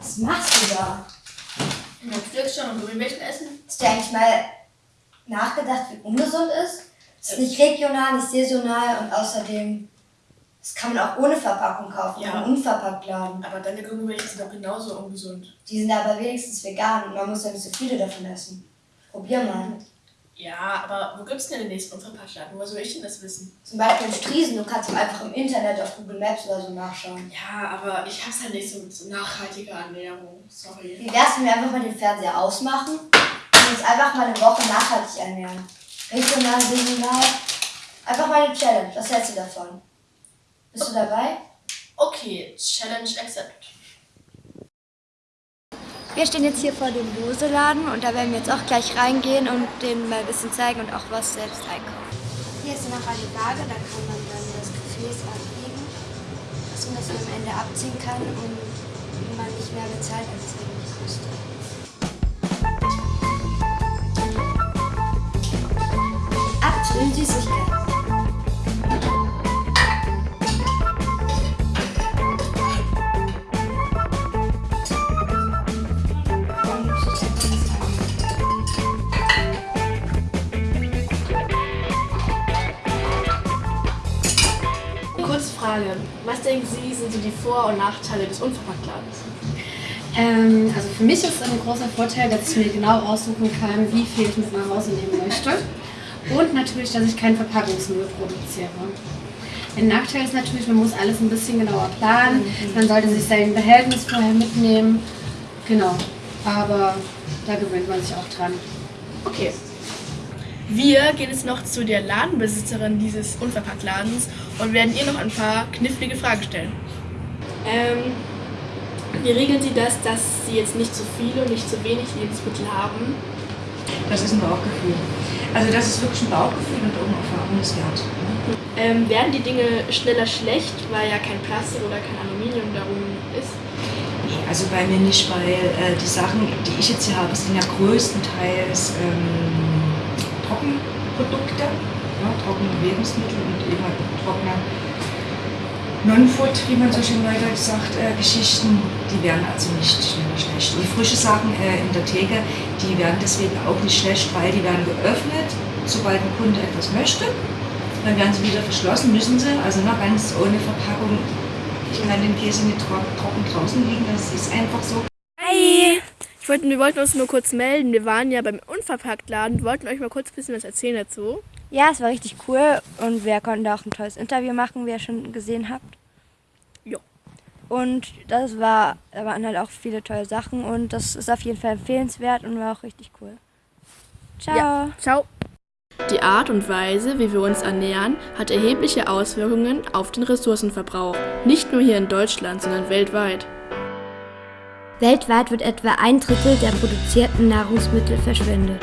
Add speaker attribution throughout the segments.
Speaker 1: Was machst du da?
Speaker 2: Netflix schon und Gummibärchen essen?
Speaker 1: Hast du eigentlich mal nachgedacht, wie ungesund ist? Es ist nicht regional, nicht saisonal und außerdem, das kann man auch ohne Verpackung kaufen,
Speaker 2: Ja.
Speaker 1: im Unverpacktladen.
Speaker 2: Aber deine Gummibärchen sind doch genauso ungesund.
Speaker 1: Die sind aber wenigstens vegan und man muss ja nicht so viele davon essen. Probier mal.
Speaker 2: Ja, aber wo gibt's denn den nächsten Unverpacktladen? Woher soll ich denn das wissen?
Speaker 1: Zum Beispiel in Striesen, du kannst einfach im Internet auf Google Maps oder so nachschauen.
Speaker 2: Ja, aber ich hab's halt nicht so mit so nachhaltiger Ernährung. Sorry.
Speaker 1: Wie wär's, wenn wir einfach mal den Fernseher ausmachen und uns einfach mal eine Woche nachhaltig ernähren? Regional, saisonal. Einfach mal eine Challenge. Was hältst du davon? Bist du dabei?
Speaker 2: Okay, Challenge accepted.
Speaker 3: Wir stehen jetzt hier vor dem Loseladen und da werden wir jetzt auch gleich reingehen und denen mal ein bisschen zeigen und auch was selbst einkaufen. Hier ist noch eine Waage, da kann man dann das Gefäß abwiegen, dass man das am Ende abziehen kann und man nicht mehr bezahlt, als es eigentlich kostet.
Speaker 2: Frage. Was denken Sie, sind so die Vor- und Nachteile des Unverpacktladens?
Speaker 4: Ähm, also für mich ist ein großer Vorteil, dass ich mir genau aussuchen kann, wie viel ich mit nach Hause nehmen möchte. Und natürlich, dass ich keinen Verpackungsmüll produziere. Ein Nachteil ist natürlich, man muss alles ein bisschen genauer planen. Man sollte sich sein Behältnis vorher mitnehmen. Genau. Aber da gewöhnt man sich auch dran.
Speaker 2: Okay. Wir gehen jetzt noch zu der Ladenbesitzerin dieses Unverpacktladens und werden ihr noch ein paar knifflige Fragen stellen. Ähm, wie regeln Sie das, dass Sie jetzt nicht zu viele und nicht zu wenig Lebensmittel haben?
Speaker 5: Das ist ein Bauchgefühl. Also das ist wirklich ein Bauchgefühl und auch eine Erfahrung ist wert.
Speaker 2: Ähm, werden die Dinge schneller schlecht, weil ja kein Plastik oder kein Aluminium darum ist?
Speaker 5: Nee, Also bei mir nicht, weil äh, die Sachen, die ich jetzt hier habe, sind ja größtenteils ähm, Trockenprodukte, ja, trockene Lebensmittel und eben halt trockene Non-Food, wie man so schön neudeutsch sagt, äh, Geschichten, die werden also nicht schneller schlecht. Und frische Sachen äh, in der Theke, die werden deswegen auch nicht schlecht, weil die werden geöffnet, sobald ein Kunde etwas möchte. Dann werden sie wieder verschlossen, müssen sie, also noch ganz ohne Verpackung. Ich kann den Käse nicht trocken draußen liegen, das ist einfach so.
Speaker 2: Hi! Ich wollte, wir wollten uns nur kurz melden. Wir waren ja beim Unverpacktladen, wollten euch mal kurz ein bisschen was erzählen dazu.
Speaker 3: Ja, es war richtig cool und wir konnten da auch ein tolles Interview machen, wie ihr schon gesehen habt.
Speaker 2: Ja.
Speaker 3: Und das war, da waren halt auch viele tolle Sachen und das ist auf jeden Fall empfehlenswert und war auch richtig cool. Ciao.
Speaker 2: Ja. Ciao! Die Art und Weise, wie wir uns ernähren, hat erhebliche Auswirkungen auf den Ressourcenverbrauch. Nicht nur hier in Deutschland, sondern weltweit.
Speaker 3: Weltweit wird etwa ein Drittel der produzierten Nahrungsmittel verschwendet.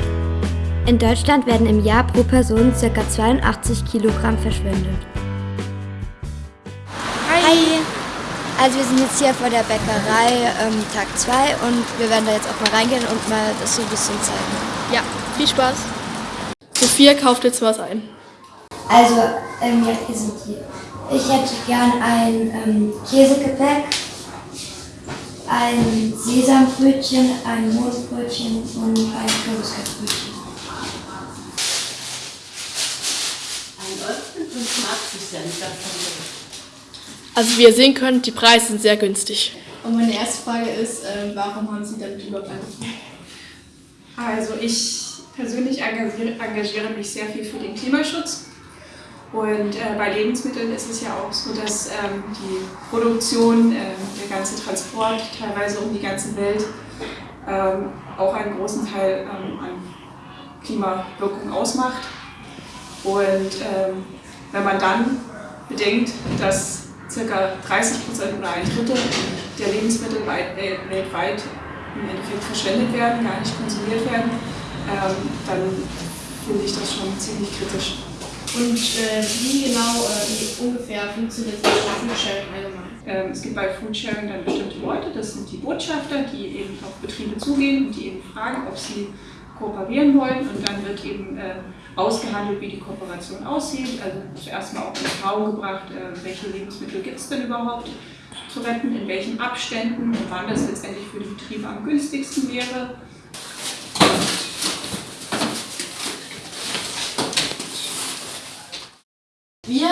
Speaker 3: In Deutschland werden im Jahr pro Person ca. 82 Kilogramm verschwendet. Hi! Also wir sind jetzt hier vor der Bäckerei ähm, Tag 2 und wir werden da jetzt auch mal reingehen und mal das so ein bisschen zeigen.
Speaker 2: Ja, viel Spaß! Sophia kauft jetzt was ein.
Speaker 1: Also, ähm, ja, hier sind die. Ich hätte gern ein ähm, Käsegebäck, ein Sesambrötchen, ein Mohnbrötchen und ein Kürbiskartbrötchen.
Speaker 2: Also wie ihr sehen könnt, die Preise sind sehr günstig.
Speaker 6: Und meine erste Frage ist, ähm, warum haben Sie damit überhaupt angefangen?
Speaker 7: Also ich persönlich engagiere, engagiere mich sehr viel für den Klimaschutz. Und äh, bei Lebensmitteln ist es ja auch so, dass ähm, die Produktion, ähm, der ganze Transport teilweise um die ganze Welt ähm, auch einen großen Teil ähm, an Klimawirkung ausmacht. Und ähm, wenn man dann bedenkt, dass ca. 30 Prozent oder ein Drittel der Lebensmittel weit, äh, weltweit im Endeffekt verschwendet werden, gar nicht konsumiert werden, ähm, dann finde ich das schon ziemlich kritisch.
Speaker 6: Und äh, wie genau, äh, wie ungefähr funktioniert das Flaschensharing allgemein?
Speaker 7: Ähm, es gibt bei Foodsharing dann bestimmte Leute, das sind die Botschafter, die eben auf Betriebe zugehen und die eben fragen, ob sie kooperieren wollen. Und dann wird eben äh, ausgehandelt, wie die Kooperation aussieht. Also zuerst mal auch in Erfahrung gebracht, äh, welche Lebensmittel gibt es denn überhaupt. zu retten, in welchen Abständen und wann das letztendlich für die Betriebe am günstigsten wäre.
Speaker 2: Wir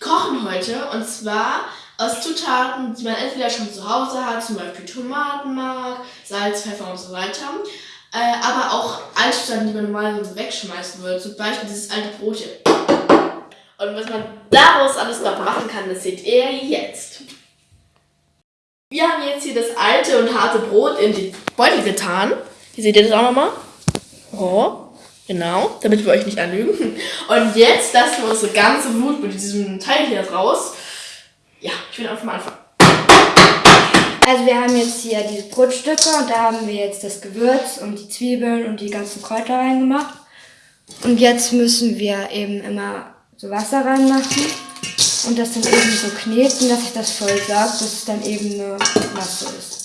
Speaker 2: kochen heute und zwar aus Zutaten, die man entweder schon zu Hause hat, zum Beispiel Tomatenmark, Salz, Pfeffer und so weiter. Äh, aber auch alte Zutaten, die man normalerweise wegschmeißen würde. Zum Beispiel dieses alte Brotchen. Und was man daraus alles noch machen kann, das seht ihr jetzt. Wir haben jetzt hier das alte und harte Brot in den Beutel getan. Hier seht ihr das auch nochmal. Oh, genau, damit wir euch nicht anlügen. Und jetzt lassen wir unsere ganze Wut mit diesem Teil hier raus. Ja, ich will einfach mal anfangen.
Speaker 3: Also wir haben jetzt hier diese Brotstücke und da haben wir jetzt das Gewürz und die Zwiebeln und die ganzen Kräuter reingemacht. Und jetzt müssen wir eben immer so Wasser reinmachen und das dann eben so kneten, dass sich das voll sagt, dass es dann eben eine Masse ist.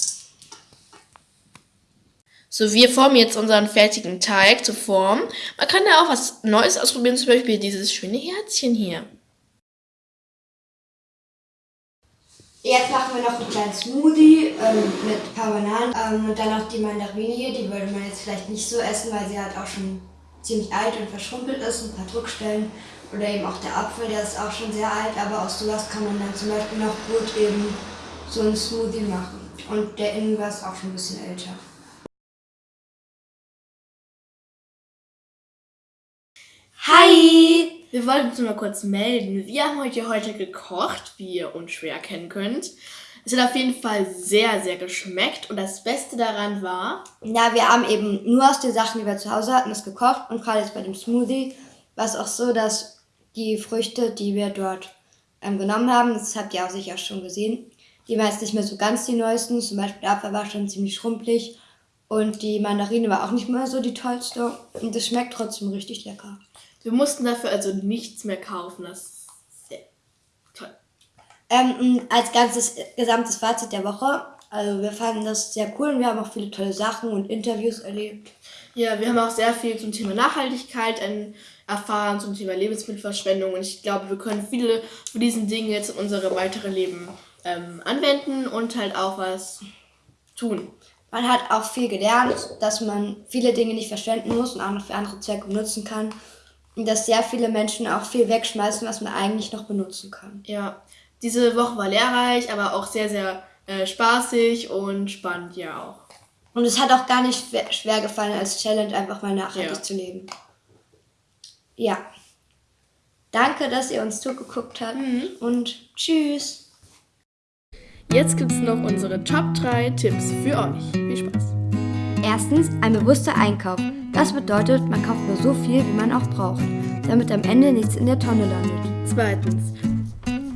Speaker 2: So, wir formen jetzt unseren fertigen Teig zur Form. Man kann da auch was Neues ausprobieren, zum Beispiel dieses schöne Herzchen hier.
Speaker 3: Jetzt machen wir noch einen kleinen Smoothie ähm, mit ein paar Bananen ähm, und dann noch die Mandarine hier. Die würde man jetzt vielleicht nicht so essen, weil sie halt auch schon ziemlich alt und verschrumpelt ist, ein paar Druckstellen. Oder eben auch der Apfel, der ist auch schon sehr alt, aber aus sowas kann man dann zum Beispiel noch gut eben so einen Smoothie machen. Und der Ingwer ist auch schon ein bisschen älter. Hi!
Speaker 2: Wir wollten uns nur mal kurz melden. Wir haben heute heute gekocht, wie ihr unschwer erkennen könnt. Es hat auf jeden Fall sehr, sehr geschmeckt und das Beste daran war,
Speaker 3: Ja, wir haben eben nur aus den Sachen, die wir zu Hause hatten, das gekocht und gerade jetzt bei dem Smoothie war es auch so, dass die Früchte, die wir dort ähm, genommen haben, das habt ihr auch sicher schon gesehen, die waren jetzt nicht mehr so ganz die neuesten. Zum Beispiel der Apfel war schon ziemlich schrumpelig und die Mandarine war auch nicht mehr so die tollste und es schmeckt trotzdem richtig lecker.
Speaker 2: Wir mussten dafür also nichts mehr kaufen. Das ist sehr toll.
Speaker 3: Ähm, als ganzes gesamtes Fazit der Woche, also wir fanden das sehr cool und wir haben auch viele tolle Sachen und Interviews erlebt.
Speaker 2: Ja, wir haben auch sehr viel zum Thema Nachhaltigkeit erfahren, zum Thema Lebensmittelverschwendung und ich glaube, wir können viele von diesen Dingen jetzt in unserem weiteren Leben ähm, anwenden und halt auch was tun.
Speaker 3: Man hat auch viel gelernt, dass man viele Dinge nicht verschwenden muss und auch noch für andere Zwecke benutzen kann. Und dass sehr viele Menschen auch viel wegschmeißen, was man eigentlich noch benutzen kann.
Speaker 2: Ja, diese Woche war lehrreich, aber auch sehr, sehr äh, spaßig und spannend ja auch.
Speaker 3: Und es hat auch gar nicht schwer- gefallen, als Challenge einfach mal nachhaltig
Speaker 2: Ja.
Speaker 3: zu leben. Ja. Danke, dass ihr uns zugeguckt habt und tschüss.
Speaker 2: Jetzt gibt es noch unsere Top 3 Tipps für euch. Viel Spaß!
Speaker 3: Erstens, ein bewusster Einkauf. Das bedeutet, man kauft nur so viel, wie man auch braucht, damit am Ende nichts in der Tonne landet.
Speaker 2: Zweitens,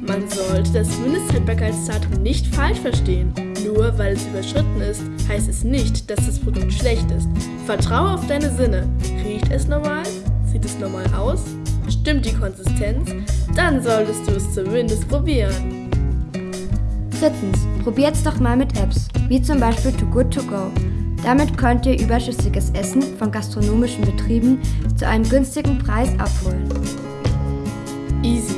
Speaker 2: man sollte das Mindesthaltbarkeitsdatum nicht falsch verstehen. Nur weil es überschritten ist, heißt es nicht, dass das Produkt schlecht ist. Vertraue auf deine Sinne. Riecht es normal? Sieht es normal aus? Stimmt die Konsistenz? Dann solltest du es zumindest probieren.
Speaker 3: Drittens, probiert's doch mal mit Apps, wie zum Beispiel Too Good To Go. Damit könnt ihr überschüssiges Essen von gastronomischen Betrieben zu einem günstigen Preis abholen.
Speaker 2: Easy.